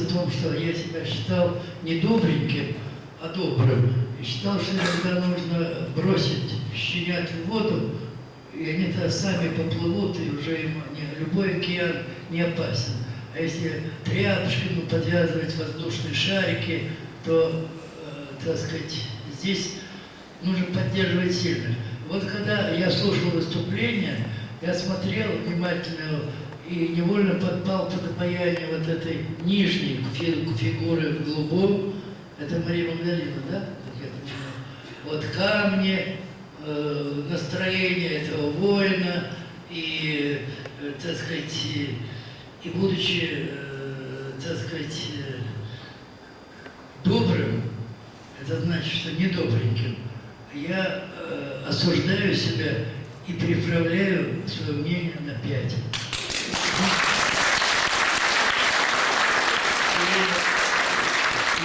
в том, что я себя считал не добреньким, а добрым. И считал, что иногда нужно бросить щенят в воду, и они-то сами поплывут, и уже им не, любой океан не опасен. А если тряпочками подвязывать воздушные шарики, то, э, так сказать, здесь нужно поддерживать сильно. Вот когда я слушал выступление, я смотрел внимательно и невольно подпал под обаяние вот этой нижней фигуры в голубом. Это Мария Магдалина, да? Вот камни, э, настроение этого воина и, э, так сказать, и будучи, э, так сказать, добрым, это значит, что недобреньким, я э, осуждаю себя и приправляю свое мнение на пять.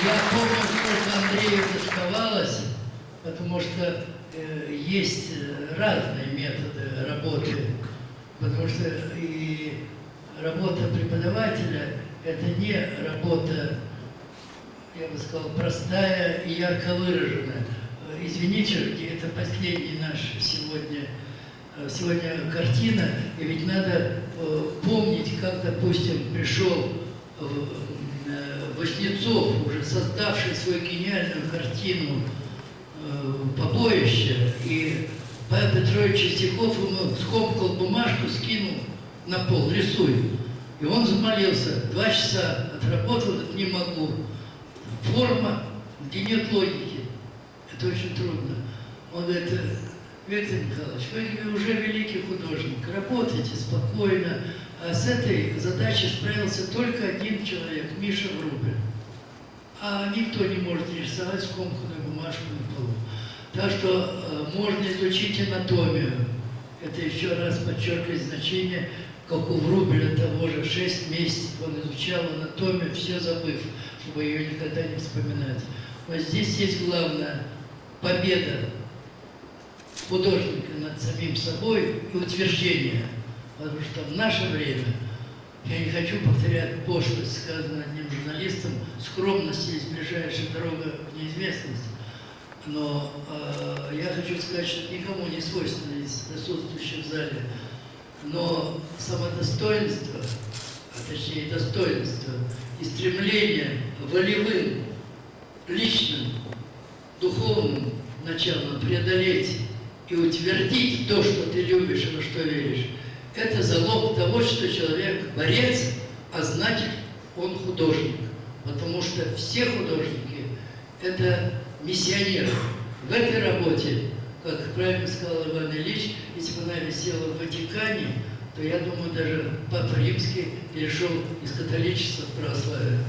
Я помню, сколько Андрею доставалось, потому что э, есть разные методы работы, потому что и работа преподавателя – это не работа, я бы сказал, простая и ярко выраженная. Извините, это последний наш сегодня, сегодня картина, и ведь надо э, помнить, как, допустим, пришел э, Воснецов, уже создавший свою гениальную картину э, «Побоище», и Павел Петрович Чистяков ему скомкал бумажку, скинул на пол, рисуй. И он замолился, два часа отработал, не могу. Форма, где нет логики. Это очень трудно. Он говорит, Виктор Николаевич, вы уже великий художник, работайте спокойно. А с этой задачей справился только один человек, Миша Врубель. А никто не может рисовать скомканную бумажку на полу. Так что э, можно изучить анатомию. Это еще раз подчеркивает значение как у Врубеля того же, 6 месяцев он изучал анатомию, все забыв, чтобы ее никогда не вспоминать. Но здесь есть главное – победа художника над самим собой и утверждение. Потому что в наше время, я не хочу повторять пошлость, сказанную одним журналистом, скромность есть ближайшая дорога в неизвестность. Но э, я хочу сказать, что никому не свойственно из присутствующих в зале но самодостоинство, а точнее достоинство и стремление волевым, личным, духовным началом преодолеть и утвердить то, что ты любишь и во что веришь, это залог того, что человек борец, а значит он художник. Потому что все художники – это миссионеры. В этой работе как правильно сказал Иван Ильич, если бы она висела в Ватикане, то, я думаю, даже Папа Римский перешел из католичества в православие.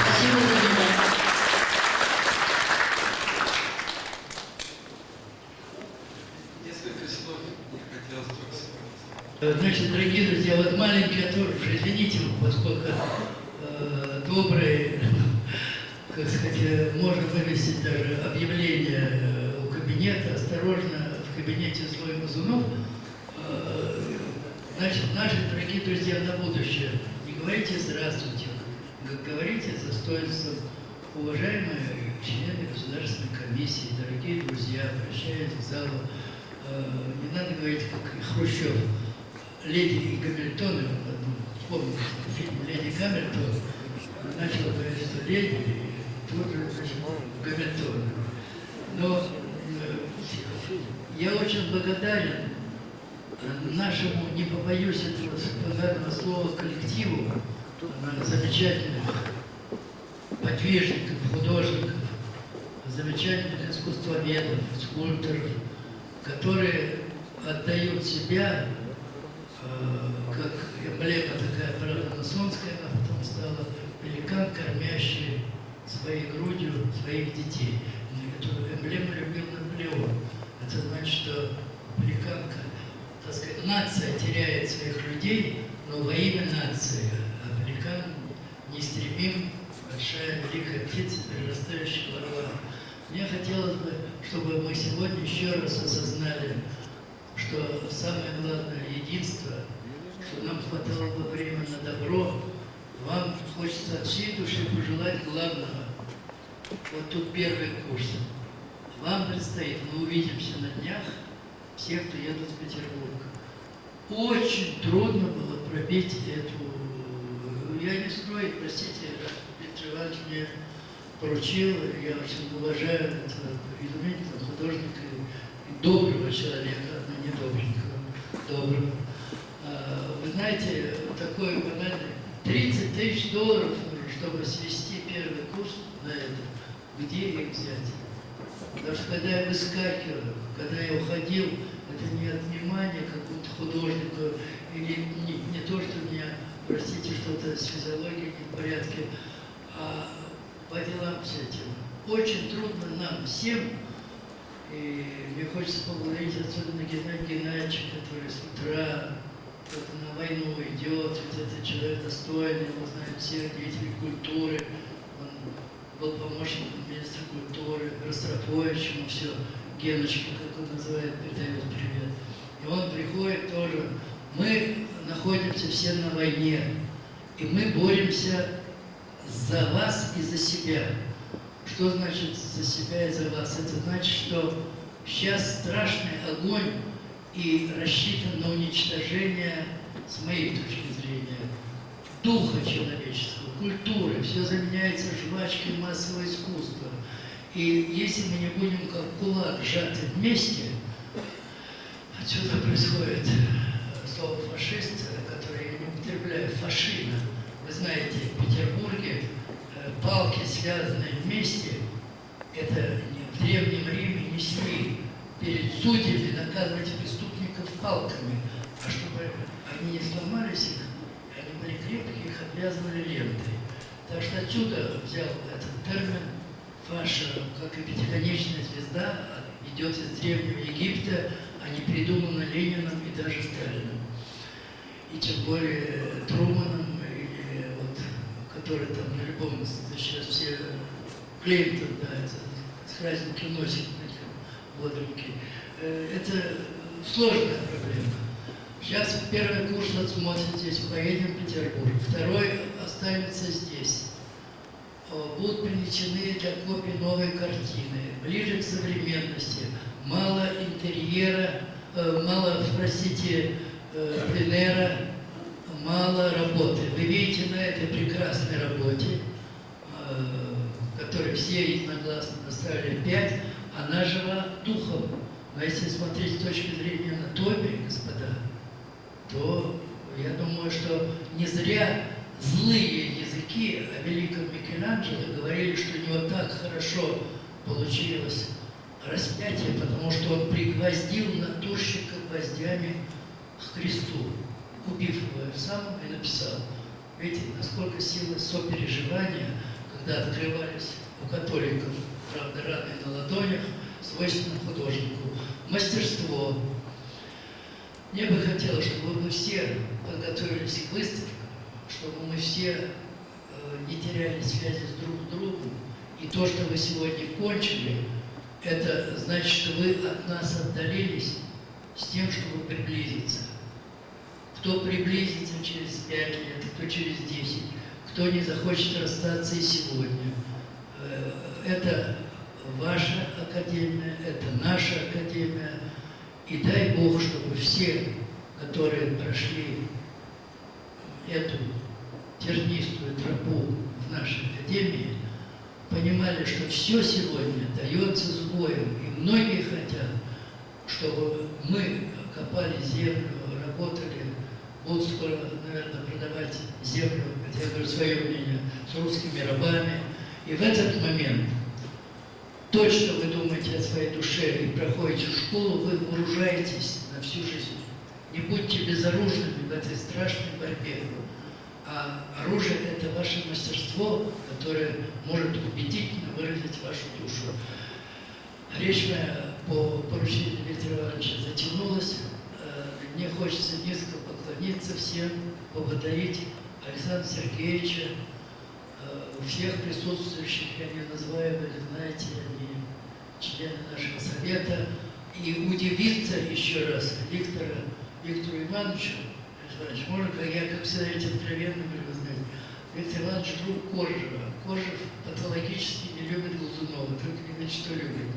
Спасибо за внимание. Несколько слов не хотелось только Значит, дорогие друзья, вот маленький отрыв, извините, поскольку э, добрый как сказать, можно вывесить даже объявление э, у кабинета, осторожно, в кабинете слой мазунов. Э, значит, наши дорогие друзья на будущее, не говорите «здравствуйте», говорите с достоинством. Уважаемые члены Государственной комиссии, дорогие друзья, обращаясь к залу, э, не надо говорить, как Хрущев, леди и Гамильтон, помните фильм «Леди Гамильтон», начал говорить, леди тоже Гамильтон. Но э, я очень благодарен нашему, не побоюсь этого благодарного слова, коллективу замечательных подвижников, художников, замечательных искусствоведов, скульпторов, которые отдают себя, э, эмблема такая, правда, масонская, она потом стала великан, кормящий своей грудью своих детей. Эту эмблему любил Наполеон. Это значит, что американка, так сказать, нация теряет своих людей, но во имя нации американ неистребим, большая великая птица, прирастающая ворова. Мне хотелось бы, чтобы мы сегодня еще раз осознали что самое главное единство, что нам хватало бы времени на добро, вам хочется от всей души пожелать главного. Вот тут первый курс. Вам предстоит, мы увидимся на днях, все, кто едут в Петербург. Очень трудно было пробить эту... Я не скрою, простите, Виктор Иванович мне поручил, я очень уважаю этого изумительного художника доброго человека, но не добренького, доброго. А, Вы знаете, такой банальный, 30 тысяч долларов нужно, чтобы свести первый курс на это. Где их взять? Потому что когда я выскакиваю, когда я уходил, это не от внимания какому-то художнику, или не, не то, что у меня, простите, что-то с физиологией не в порядке, а по делам с этим. Очень трудно нам всем, и мне хочется поблагодарить особенно Геннадия Геннадьевича, который с утра на войну идет, ведь это человек достойный, его знают все деятели культуры, он был помощником министра культуры, Ростропович, ему все, Геночка, как он называет, передает привет. И он приходит тоже. Мы находимся все на войне, и мы боремся за вас и за себя. Что значит за себя и за вас? Это значит, что сейчас страшный огонь и рассчитан на уничтожение, с моей точки зрения, духа человеческого, культуры. Все заменяется жвачкой массового искусства. И если мы не будем как кулак сжаты вместе, отсюда происходит э, слово фашист, которое я не употребляю, фашина. Вы знаете, в Петербурге э, палки, связанные вместе, это не- в Древнем Риме несли перед судьями наказывать преступников палками, а чтобы они не сломались их, они были крепкие, их обвязывали лентой. Так что отсюда взял этот термин фаша, как и пятиконечная звезда, идет из Древнего Египта, а не придумана Лениным и даже Сталиным. И тем более Труманом, или вот, который там на любом, сейчас все Клинтон, да, это с красненьким носик, бодренький. Э, Это сложная проблема. Сейчас первый курс вот смотрит здесь, поедем в Петербург. Второй останется здесь. Э, Будут принесены для копий новые картины, ближе к современности. Мало интерьера, э, мало, простите, пленера, мало работы. Вы видите на этой прекрасной работе, которой все единогласно поставили 5, она жива духом. Но если смотреть с точки зрения анатомии, господа, то я думаю, что не зря злые языки о великом Микеланджело говорили, что у него так хорошо получилось распятие, потому что он пригвоздил натурщика гвоздями к Христу, убив его сам и написал. Видите, насколько сила сопереживания, когда открывались у католиков, правда, раны на ладонях, свойственно художнику. Мастерство. Мне бы хотелось, чтобы мы все подготовились к выставкам, чтобы мы все э, не теряли связи с друг с другом. И то, что вы сегодня кончили, это значит, что вы от нас отдалились с тем, чтобы приблизиться. Кто приблизится через пять лет, кто через десять, кто не захочет расстаться и сегодня. Э, Это ваша академия, это наша академия. И дай Бог, чтобы все, которые прошли эту тернистую тропу в нашей академии, понимали, что все сегодня дается с боем. И многие хотят, чтобы мы копали землю, работали, будут скоро, наверное, продавать землю, хотя я говорю свое мнение, с русскими рабами. И в этот момент то, что вы думаете о своей душе и проходите школу, вы вооружаетесь на всю жизнь. Не будьте безоружными в этой страшной борьбе. А оружие – это ваше мастерство, которое может убедительно выразить вашу душу. Речь моя по поручению Виктора Ивановича затянулась. Э, Мне хочется низко поклониться всем, поблагодарить Александра Сергеевича, Э, всех присутствующих, я не называю, вы знаете, они члены нашего совета. и удивиться еще раз Виктора, Виктору Ивановичу, Иванович, можно, как я, как всегда, эти откровенно говорю, знаете, Виктор Иванович друг Коржева. Коржев патологически не любит Глазунова, только не знает, что любит.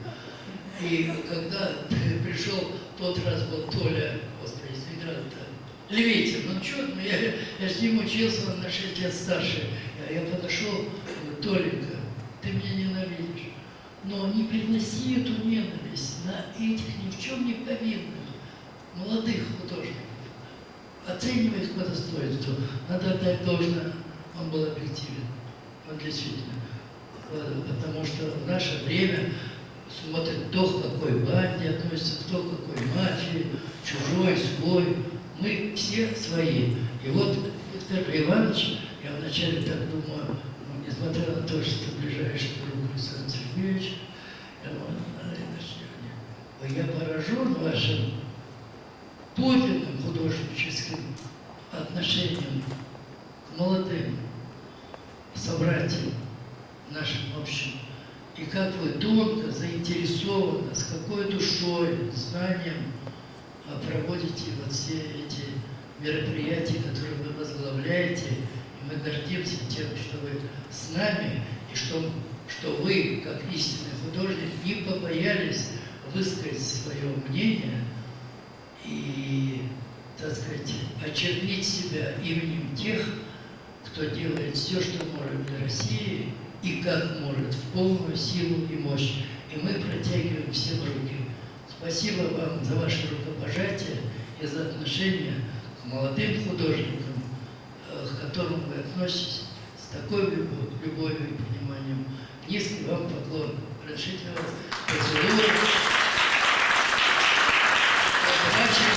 И когда пришел тот раз был Толя, господи, Свидрат-то, Левитин, ну что, ну я, я с ним учился, он на 6 лет старше. Я, подошел, Толенька, ты меня ненавидишь, но не приноси эту ненависть на этих ни в чем не повинных молодых художников. Оценивай их по достоинству. Надо отдать должное, он был объективен. Он действительно. Э, Потому что в наше время смотрит кто к какой банде относится, кто к какой мафии, чужой, свой. Мы все свои. И вот Виктор Иванович, вначале так думаю, ну, несмотря на то, что ближайший друг Александр Сергеевич, я думаю, сегодня, я поражен вашим подлинным художническим отношением к молодым собратьям нашим общим. И как вы тонко, заинтересованно, с какой душой, знанием а, проводите вот все эти мероприятия, которые вы возглавляете. Мы гордимся тем, что вы с нами, и что, что вы, как истинный художник, не побоялись высказать свое мнение и, так сказать, очернить себя именем тех, кто делает все, что может для России и как может, в полную силу и мощь. И мы протягиваем всем руки. Спасибо вам за ваше рукопожатие и за отношение к молодым художникам, к которым вы относитесь с такой любовью, любовью и пониманием. Низкий вам поклон. Разрешите вас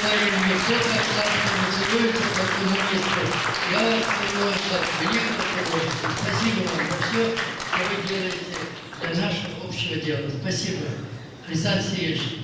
говорим, мне кто как сладко целуется, как коммунисты. Я вас целую, как великого художника. Спасибо вам за все, что вы делаете для нашего общего дела. Спасибо. Александр Сергеевич.